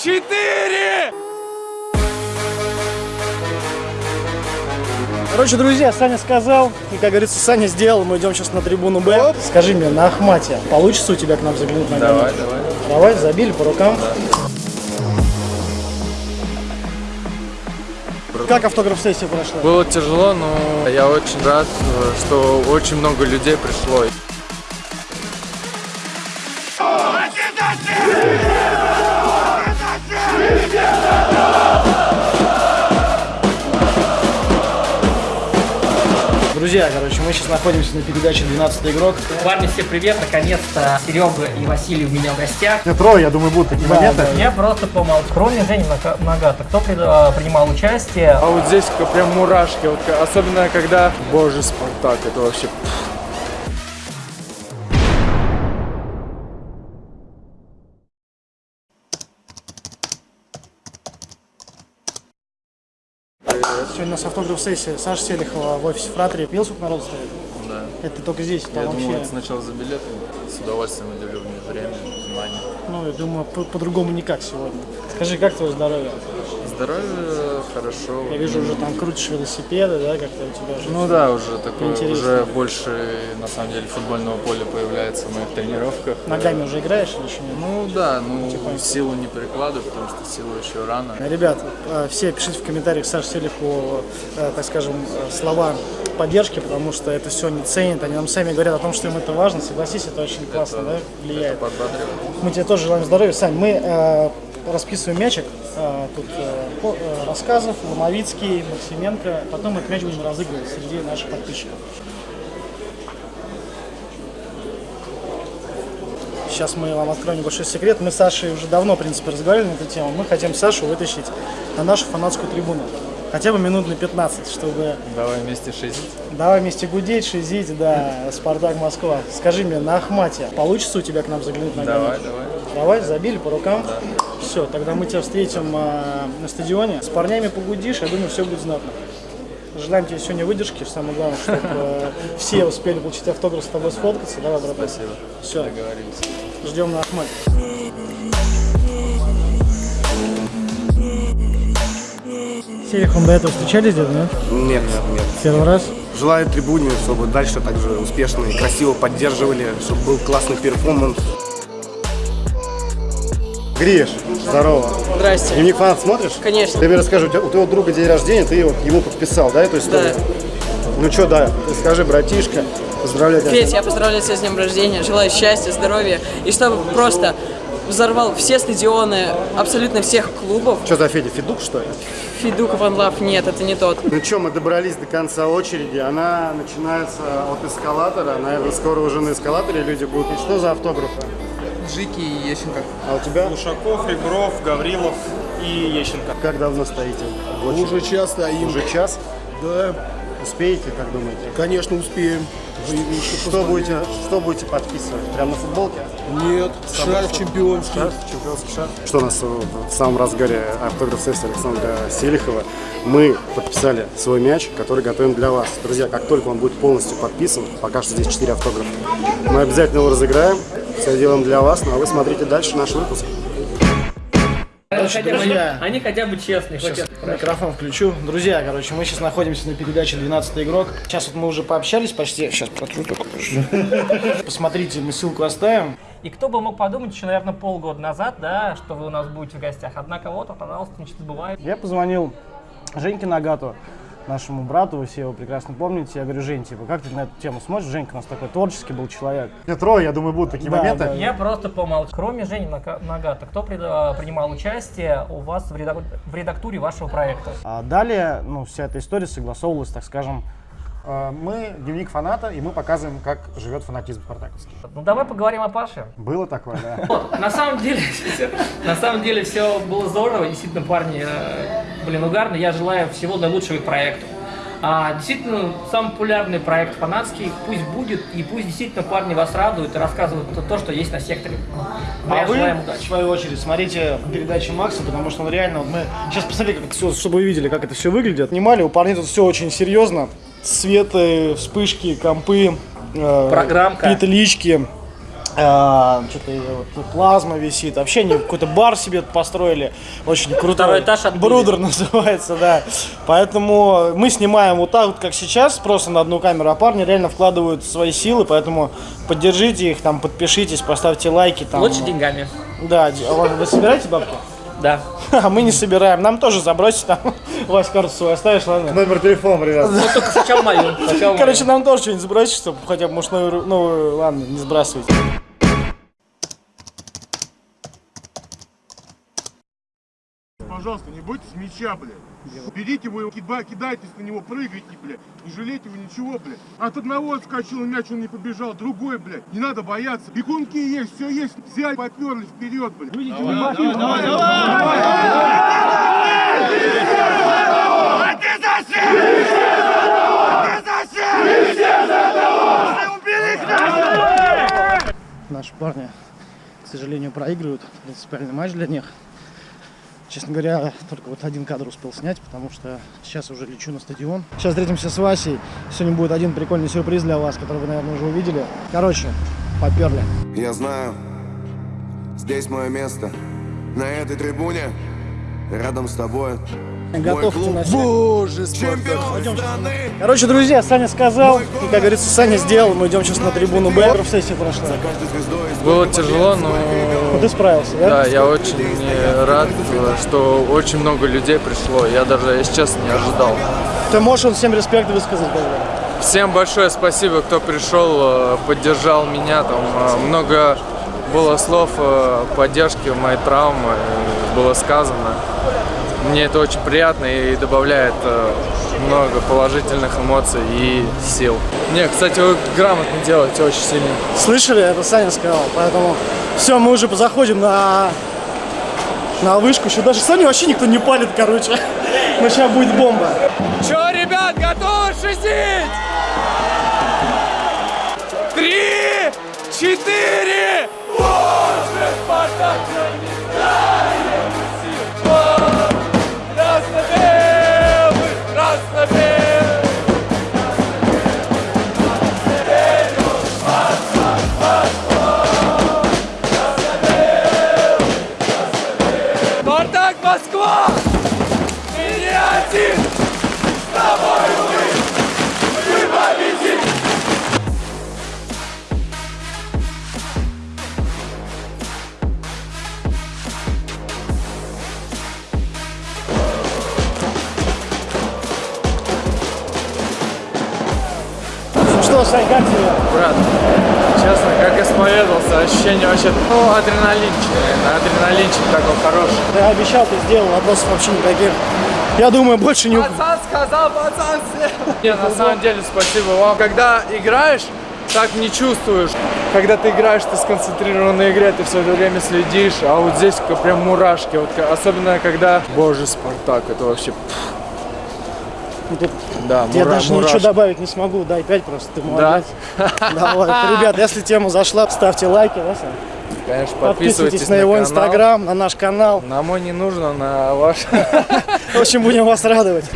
Четыре! Короче, друзья, Саня сказал, и, как говорится, Саня сделал. Мы идем сейчас на трибуну Б. Скажи мне, на Ахмате получится у тебя к нам заглянуть на Давай, давай. Давай, забили по рукам. Как автограф-сессия прошла? Было тяжело, но я очень рад, э, что очень много людей пришло. Друзья, короче, мы сейчас находимся на передаче «12 игрок». Парни, всем привет! Наконец-то Серега и Василий у меня в гостях. Трое, я думаю, будут такие моменты. Я просто помолчу. Кроме Жени Нага- Нагата, кто а, принимал участие? А вот здесь как прям мурашки, вот, особенно когда, боже, Спартак, это вообще... нас автограф-сессия Саша Селихова в офисе Фратери. Видел, сколько народ стоит? Да. Это только здесь, там Я вообще... думал, это сначала за билеты, с удовольствием уделю мне время, внимание. Ну, я думаю, по- по-другому никак сегодня. Скажи, как твое здоровье? Здоровье хорошо. Я вижу, уже там крутишь велосипеды, да, как-то у тебя уже. Ну да, уже такое, Интересно. уже больше, на самом деле, футбольного поля появляется в моих тренировках. Ногами уже играешь или еще нет? Ну да, ну силу не перекладываю, потому что силу еще рано. Ребят, э, все пишите в комментариях Саше Селихову, э, так скажем, э, слова поддержки, потому что это все не ценят. Они нам сами говорят о том, что им это важно. Согласись, это очень классно, да, влияет. Подбадриваю. Мы тебе тоже желаем здоровья. Сань, мы э, расписываем мячик. Э, тут э, э, рассказов, Ломовицкий, Максименко. Потом этот мяч будем разыгрывать среди наших подписчиков. Сейчас мы вам откроем небольшой секрет. Мы с Сашей уже давно, в принципе, разговаривали на эту тему. Мы хотим Сашу вытащить на нашу фанатскую трибуну. Хотя бы минут на 15, чтобы Давай вместе шесть. давай вместе гудеть, шизить, да, Спартак Москва. Скажи мне, на Ахмате получится у тебя к нам заглянуть на Давай, давай. Давай, забили по рукам. Все, тогда мы тебя встретим а, на стадионе. С парнями погудишь, я думаю, все будет знатно. Желаем тебе сегодня выдержки. Самое главное, чтобы э, все успели получить автограф с тобой сфоткаться. Давай, братан. Спасибо. Все, Договорились. ждем на Ахмате. Селихом до этого встречались где-то, нет? Нет, нет. Первый раз? Желаю трибуне, чтобы дальше также успешно и красиво поддерживали, чтобы был классный перформанс. Гриш, здорово. Здрасте. Дневник фанат смотришь? Конечно. Ты мне расскажи, у, тебя- у твоего друга день рождения, ты вот ему подписал, да, эту историю? Ну что, да, ты скажи, братишка, поздравляю тебя. Петь, я поздравляю тебя с днем рождения, желаю счастья, здоровья, и чтобы просто взорвал все стадионы абсолютно всех клубов. Что за Федя, Федук, что ли? Фидук Ван Лав, нет, это не тот. Ну что, мы добрались до конца очереди. Она начинается от эскалатора. Наверное, скоро уже на эскалаторе люди будут. И что за автографы? Жики и Ещенко. А у тебя? Ушаков, Ребров, Гаврилов и Ещенко. Как давно стоите? Уже час стоим. Уже час? Да, Успеете, как думаете? конечно, успеем. Что будете, что будете подписывать? Прямо на футболке? Нет, шарф чемпионский. Шарф, чемпионский шарф. Что у нас в самом разгаре автограф-сессии Александра Селихова. Мы подписали свой мяч, который готовим для вас. Друзья, как только он будет полностью подписан, пока что здесь 4 автографа, мы обязательно его разыграем. Все делаем для вас, ну а вы смотрите дальше наш выпуск. Хотя бы- друзья. они хотя бы честные. хоть это- Микрофон включу. Друзья, короче, мы сейчас находимся на передаче «12 игрок». Сейчас вот мы уже пообщались почти. Сейчас протру только. Посмотрите, мы ссылку оставим. И кто бы мог подумать еще, наверное, полгода назад, да, что вы у нас будете в гостях. Однако вот, пожалуйста, ничего не забывайте. Я позвонил Женьке Нагату, нашему брату, вы все его прекрасно помните. Я говорю, Жень, типа, как ты на эту тему смотришь? Женька у нас такой творческий был человек. Трое, я думаю, будут такие моменты. Я просто помолчу. Кроме Жени Нага- Нагата, кто а, принимал участие у вас в, редак- в редактуре вашего проекта? А далее, ну, вся эта история согласовывалась, так скажем, э, мы дневник фаната, и мы показываем, как живет фанатизм спартаковский. Ну давай поговорим о Паше. Было такое, да. Вот, на самом деле, на самом деле все было здорово, действительно, парни, э, блин, угарно. Я желаю всего наилучшего их проекту. А, действительно, самый популярный проект фанатский, пусть будет, и пусть действительно парни вас радуют и рассказывают то, что есть на секторе. А вы, желаем в удачи. свою очередь, смотрите передачи Макса, потому что он реально, вот мы сейчас посмотрели, как все, чтобы вы видели, как это все выглядит. Снимали, у парней тут все очень серьезно. Светы, вспышки, компы, э, Программка. петлички. А, Что-то вот, плазма висит. Вообще они какой-то бар себе построили. Очень крутой. Второй этаж отбили. Брудер называется, да. Поэтому мы снимаем вот так вот, как сейчас, просто на одну камеру, а парни реально вкладывают свои силы, поэтому поддержите их, там, подпишитесь, поставьте лайки. Там, Лучше деньгами. Да, а вы вы собираете бабки? Да. А мы не собираем, нам тоже забросить там. Вась, карту свою оставишь, ладно? Номер телефона, ребят. Ну, только сначала мою. Короче, нам тоже что-нибудь сбросить, чтобы хотя бы, может, новую, новую, ладно, не сбрасывайте. Пожалуйста, не бойтесь мяча, блядь. Берите его, кида- кидайтесь на него, прыгайте, блядь. Не жалейте его ничего, блядь. От одного отскочил мяч, он не побежал. Другой, блядь. Не надо бояться. Бегунки есть, все есть. Взяли, поперли вперед, блядь. Наши парни, к сожалению, проигрывают. Принципиальный матч для них. Честно говоря, только вот один кадр успел снять, потому что сейчас уже лечу на стадион. Сейчас встретимся с Васей. Сегодня будет один прикольный сюрприз для вас, который вы, наверное, уже увидели. Короче, поперли. Я знаю, здесь мое место. На этой трибуне, рядом с тобой. Готовьте на всех. Боже, страны. Короче, друзья, Саня сказал, и, как говорится, Саня сделал. Мы идем сейчас на трибуну Б. Сессия прошла. Звездой Было тяжело, но ты справился, да? да, я очень рад, что очень много людей пришло. Я даже, если честно, не ожидал. Ты можешь он всем респект высказать, когда? Всем большое спасибо, кто пришел, э, поддержал меня. Там э, много было слов э, поддержки моей травмы, было сказано. Мне это очень приятно и добавляет э, много положительных эмоций и сил. Не, кстати, вы грамотно делаете очень сильно. Слышали? Это Саня сказал. Поэтому все, мы уже заходим на на вышку. Еще даже Саню вообще никто не палит, короче. Но сейчас будет бомба. Че, ребят, готовы шутить? Три, четыре! Москва! Ты не один! С тобой Сань, как тебе? Брат, честно, как исповедовался, ощущение вообще, ну, адреналинчик, адреналинчик такой хороший. Ты обещал, ты сделал, вопросов вообще никаких. Я думаю, больше не... Пацан сказал, пацан съел. Нет, на самом деле, спасибо вам. Когда играешь, так не чувствуешь. Когда ты играешь, ты сконцентрирован на игре, ты все это время следишь, а вот здесь как прям мурашки. Вот, особенно когда, боже, Спартак, это вообще... пф. Да, Я мура- даже мурашки. ничего добавить не смогу. Дай 5 просто, ты Да? молодец. Давай. Ребят, если тема зашла, ставьте лайки, да, Сань? Конечно, Подписывайтесь на его канал. инстаграм, на наш канал. На мой не нужно, на ваш. В общем, будем вас радовать.